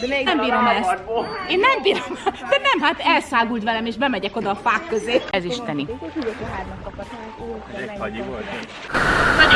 De még nem bírom ezt. Én nem bírom. De nem, hát elszágult velem, és bemegyek oda a fák közé. Ez isteni. Egy